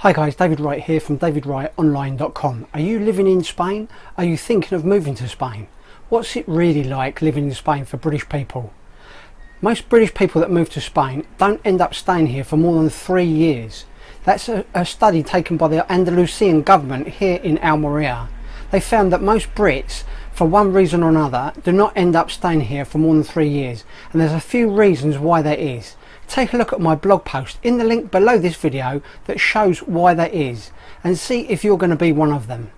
Hi guys, David Wright here from davidwrightonline.com. Are you living in Spain? Are you thinking of moving to Spain? What's it really like living in Spain for British people? Most British people that move to Spain don't end up staying here for more than three years. That's a, a study taken by the Andalusian government here in Almeria. They found that most Brits, for one reason or another, do not end up staying here for more than three years. And there's a few reasons why that is take a look at my blog post in the link below this video that shows why that is and see if you're going to be one of them.